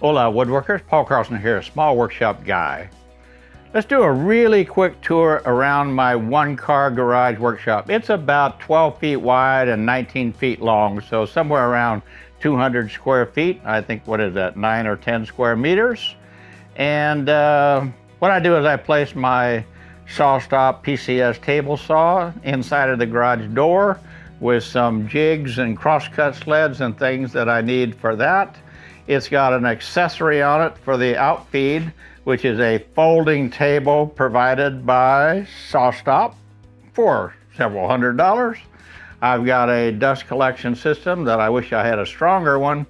Hola woodworkers, Paul Carlson here, small workshop guy. Let's do a really quick tour around my one car garage workshop. It's about 12 feet wide and 19 feet long, so somewhere around 200 square feet. I think, what is that, nine or 10 square meters. And uh, what I do is I place my SawStop PCS table saw inside of the garage door with some jigs and crosscut sleds and things that I need for that. It's got an accessory on it for the outfeed, which is a folding table provided by SawStop for several hundred dollars. I've got a dust collection system that I wish I had a stronger one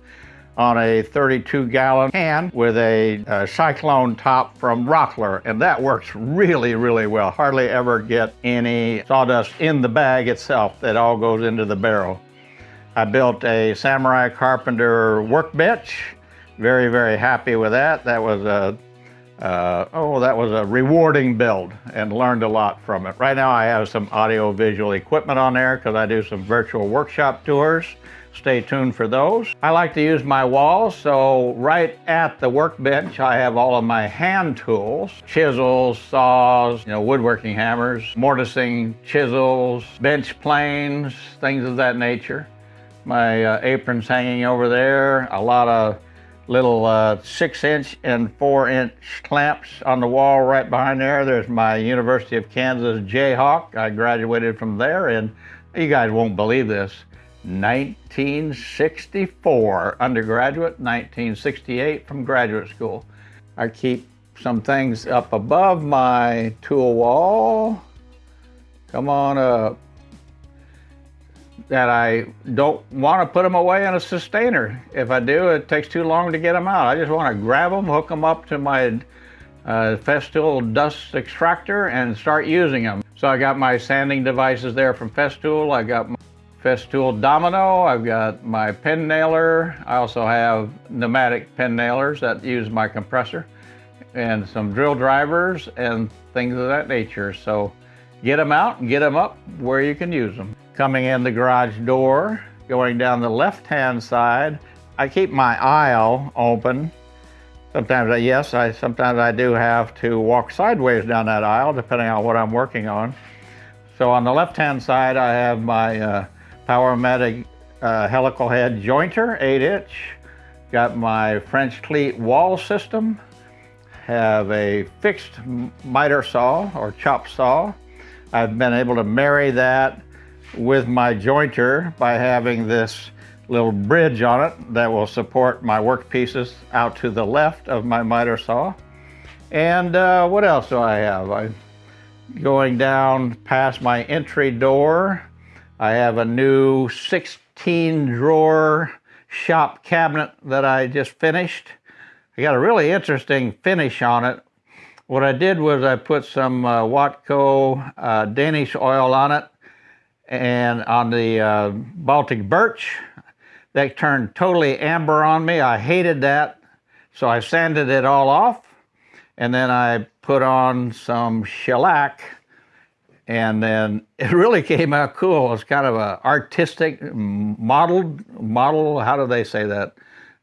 on a 32 gallon can with a, a, cyclone top from Rockler and that works really really well. Hardly ever get any sawdust in the bag itself. That all goes into the barrel I built a Samurai Carpenter workbench. Very very happy with that. That was a uh, oh that was a rewarding build and learned a lot from it. Right now I have some audio visual equipment on there because I do some virtual workshop tours. Stay tuned for those. I like to use my walls, so right at the workbench, I have all of my hand tools, chisels, saws, you know, woodworking hammers, mortising chisels, bench planes, things of that nature. My uh, apron's hanging over there, a lot of little uh, six inch and four inch clamps on the wall right behind there. There's my University of Kansas Jayhawk. I graduated from there and you guys won't believe this. 1964 undergraduate, 1968 from graduate school. I keep some things up above my tool wall. Come on up. That I don't want to put them away in a Systainer. If I do, it takes too long to get them out. I just want to grab them, hook them up to my uh, Festool dust extractor and start using them. So I got my sanding devices there from Festool. I got my Festool Domino. I've got my pin nailer. I also have pneumatic pin nailers that use my compressor and some drill drivers and things of that nature. So get them out and get them up where you can use them. Coming in the garage door, going down the left-hand side, I keep my aisle open. Sometimes, I, yes, I sometimes I do have to walk sideways down that aisle depending on what I'm working on. So on the left-hand side, I have my uh, Powermatic uh, helical head jointer, 8 inch. Got my French cleat wall system. Have a fixed miter saw or chop saw. I've been able to marry that with my jointer by having this little bridge on it that will support my work pieces out to the left of my miter saw. And uh, what else do I have? I'm going down past my entry door I have a new 16 drawer shop cabinet that I just finished. I got a really interesting finish on it. What I did was I put some uh, Watco uh, Danish oil on it and on the uh, Baltic birch. That turned totally amber on me. I hated that. So I sanded it all off and then I put on some shellac and then it really came out cool. It's kind of a artistic modeled model. How do they say that?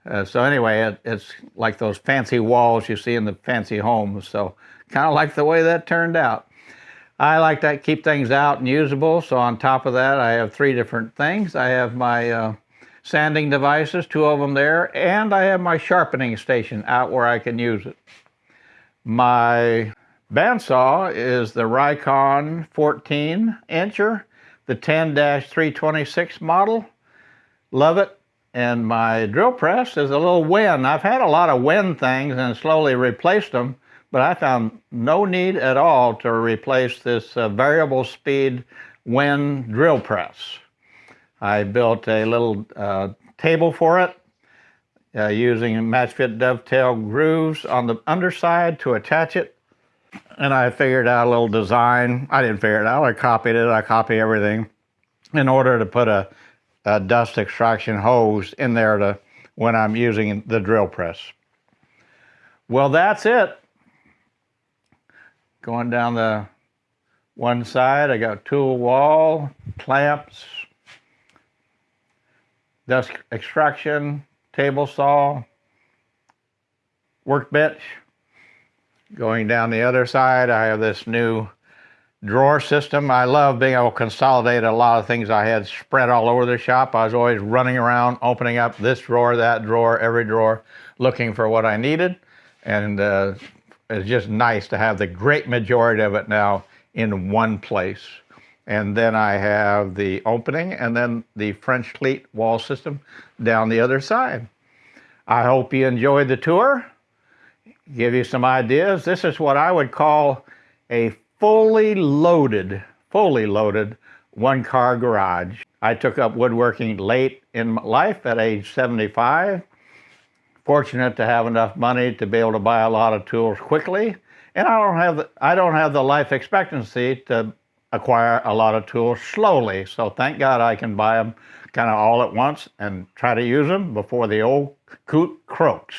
Uh, so anyway, it, it's like those fancy walls you see in the fancy homes. So kind of like the way that turned out. I like to keep things out and usable. So on top of that, I have three different things. I have my uh, sanding devices, two of them there, and I have my sharpening station out where I can use it. My Bandsaw is the Rikon 14 incher, the 10-326 model. Love it. And my drill press is a little Wen. I've had a lot of Wen things and slowly replaced them, but I found no need at all to replace this uh, variable speed Wen drill press. I built a little uh, table for it uh, using MatchFit dovetail grooves on the underside to attach it and I figured out a little design. I didn't figure it out, I copied it, I copy everything in order to put a, a dust extraction hose in there to when I'm using the drill press. Well, that's it. Going down the one side, I got tool wall, clamps, dust extraction, table saw, workbench. Going down the other side, I have this new drawer system. I love being able to consolidate a lot of things I had spread all over the shop. I was always running around, opening up this drawer, that drawer, every drawer, looking for what I needed. And uh, it's just nice to have the great majority of it now in one place. And then I have the opening and then the French cleat wall system down the other side. I hope you enjoyed the tour. Give you some ideas. This is what I would call a fully loaded, fully loaded one car garage. I took up woodworking late in life at age 75. Fortunate to have enough money to be able to buy a lot of tools quickly. And I don't have the, I don't have the life expectancy to acquire a lot of tools slowly. So thank God I can buy them kind of all at once and try to use them before the old coot croaks.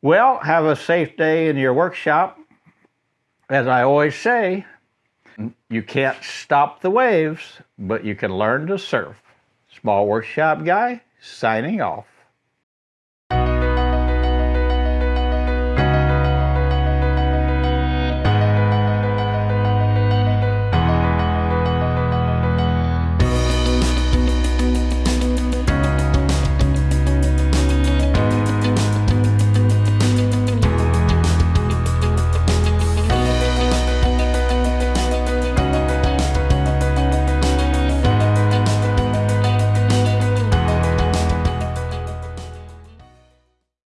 Well, have a safe day in your workshop as I always say, you can't stop the waves, but you can learn to surf. Small Workshop Guy, signing off.